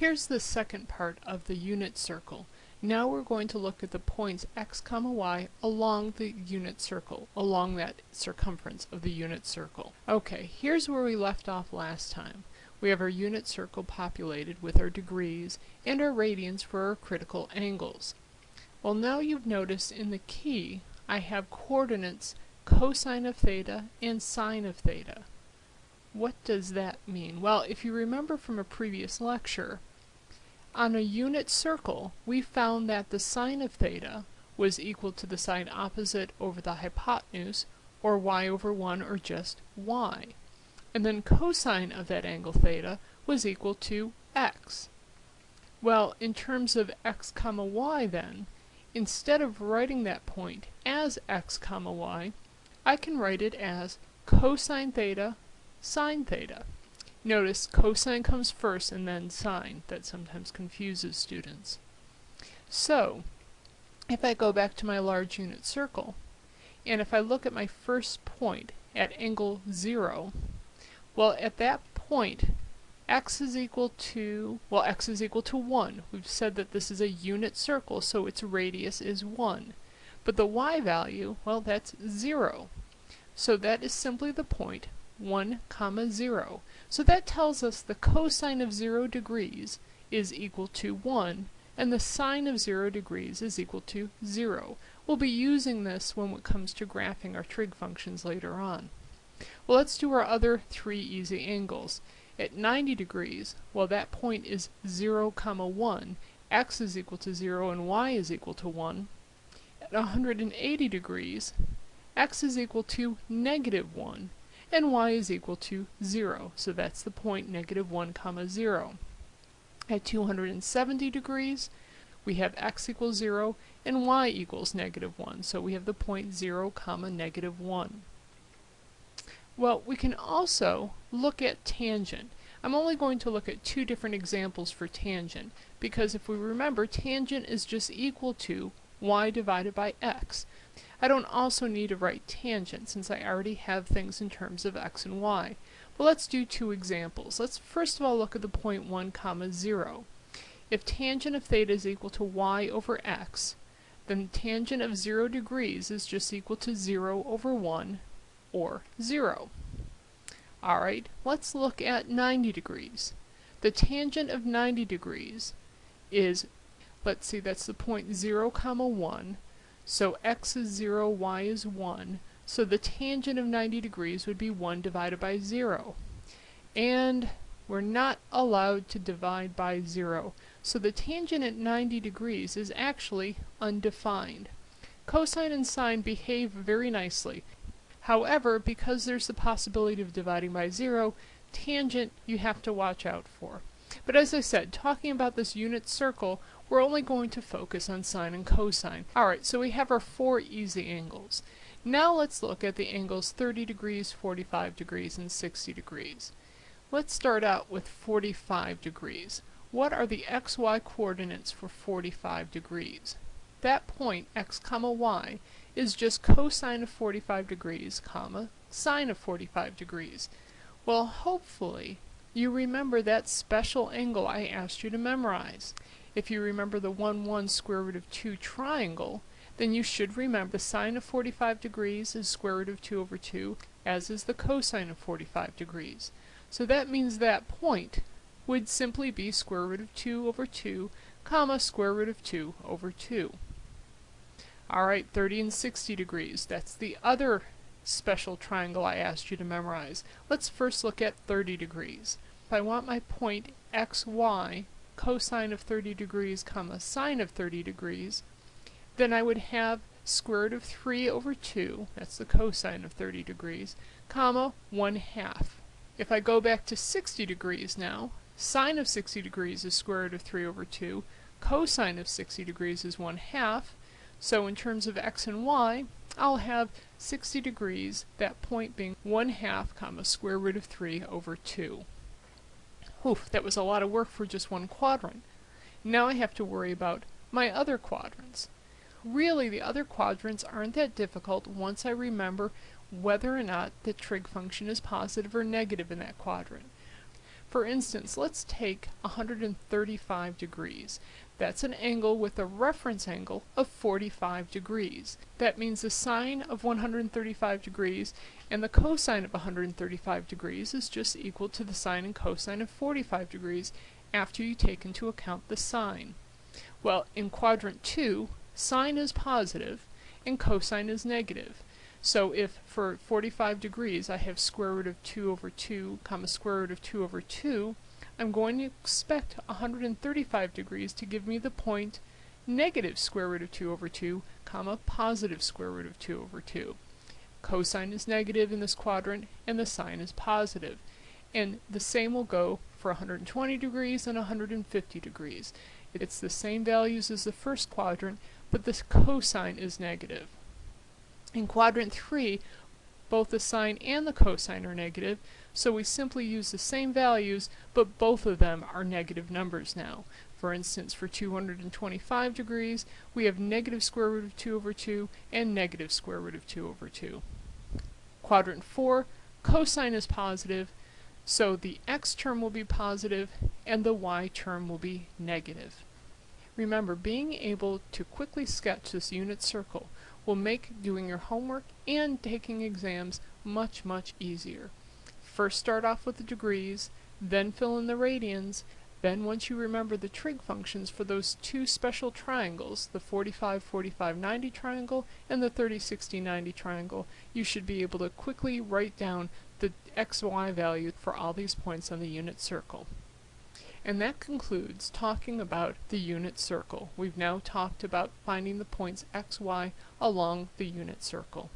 Here's the second part of the unit circle. Now we're going to look at the points x comma y along the unit circle, along that circumference of the unit circle. Okay, here's where we left off last time. We have our unit circle populated with our degrees and our radians for our critical angles. Well now you've noticed in the key I have coordinates cosine of theta and sine of theta. What does that mean? Well, if you remember from a previous lecture, on a unit circle, we found that the sine of theta was equal to the side opposite over the hypotenuse, or y over 1, or just y. And then cosine of that angle theta was equal to x. Well, in terms of x comma y then, instead of writing that point as x comma y, I can write it as cosine theta sine theta. Notice cosine comes first and then sine. That sometimes confuses students. So, if I go back to my large unit circle, and if I look at my first point at angle 0, well at that point x is equal to, well x is equal to 1. We've said that this is a unit circle, so its radius is 1. But the y value, well that's 0. So that is simply the point 1 comma 0. So that tells us the cosine of 0 degrees is equal to 1 and the sine of 0 degrees is equal to 0. We'll be using this when it comes to graphing our trig functions later on. Well, let's do our other three easy angles. At 90 degrees, well that point is 0 comma 1, x is equal to 0 and y is equal to 1. At 180 degrees, x is equal to negative 1 and y is equal to 0. So that's the point negative 1 comma 0. At 270 degrees, we have x equals 0 and y equals negative 1. So we have the point 0 comma negative 1. Well, we can also look at tangent. I'm only going to look at two different examples for tangent, because if we remember, tangent is just equal to y divided by x. I don't also need to write tangent since I already have things in terms of x and y. But let's do two examples. Let's first of all look at the point 1 comma 0. If tangent of theta is equal to y over x, then tangent of 0 degrees is just equal to 0 over 1 or 0. Alright, let's look at 90 degrees. The tangent of 90 degrees is, let's see, that's the point 0 comma 1, so x is 0, y is 1. So the tangent of 90 degrees would be 1 divided by 0. And we're not allowed to divide by 0. So the tangent at 90 degrees is actually undefined. Cosine and sine behave very nicely. However, because there's the possibility of dividing by 0, tangent you have to watch out for. But as I said, talking about this unit circle, we're only going to focus on sine and cosine. Alright, so we have our four easy angles. Now let's look at the angles 30 degrees, 45 degrees, and 60 degrees. Let's start out with 45 degrees. What are the xy coordinates for 45 degrees? That point, x comma y, is just cosine of 45 degrees, comma, sine of 45 degrees. Well, hopefully, you remember that special angle I asked you to memorize. If you remember the 1, 1 square root of 2 triangle, then you should remember the sine of 45 degrees is square root of 2 over 2, as is the cosine of 45 degrees. So that means that point would simply be square root of 2 over 2, comma, square root of 2 over 2. Alright, 30 and 60 degrees. That's the other special triangle I asked you to memorize. Let's first look at 30 degrees. If I want my point xy cosine of 30 degrees comma sine of 30 degrees, then I would have square root of 3 over 2, that's the cosine of 30 degrees, comma 1 half. If I go back to 60 degrees now, sine of 60 degrees is square root of 3 over 2, cosine of 60 degrees is 1 half, so in terms of x and y, I'll have 60 degrees, that point being 1 half comma square root of 3 over 2. Oof, that was a lot of work for just one quadrant. Now I have to worry about my other quadrants. Really, the other quadrants aren't that difficult once I remember whether or not the trig function is positive or negative in that quadrant. For instance, let's take 135 degrees. That's an angle with a reference angle of 45 degrees. That means the sine of 135 degrees and the cosine of 135 degrees is just equal to the sine and cosine of 45 degrees after you take into account the sign. Well, in quadrant 2, sine is positive and cosine is negative. So if for 45 degrees I have square root of 2 over 2 comma square root of 2 over 2, I'm going to expect 135 degrees to give me the point negative square root of 2 over 2 comma positive square root of 2 over 2. Cosine is negative in this quadrant and the sine is positive. And the same will go for 120 degrees and 150 degrees. It's the same values as the first quadrant, but the cosine is negative. In quadrant 3, both the sine and the cosine are negative, so we simply use the same values, but both of them are negative numbers now. For instance, for 225 degrees, we have negative square root of 2 over 2 and negative square root of 2 over 2. Quadrant 4, cosine is positive, so the x term will be positive and the y term will be negative. Remember, being able to quickly sketch this unit circle will make doing your homework and taking exams much, much easier. First start off with the degrees, then fill in the radians, then once you remember the trig functions for those two special triangles, the 45, 45, 90 triangle and the 30, 60, 90 triangle, you should be able to quickly write down the x, y value for all these points on the unit circle. And that concludes talking about the unit circle. We've now talked about finding the points x, y along the unit circle.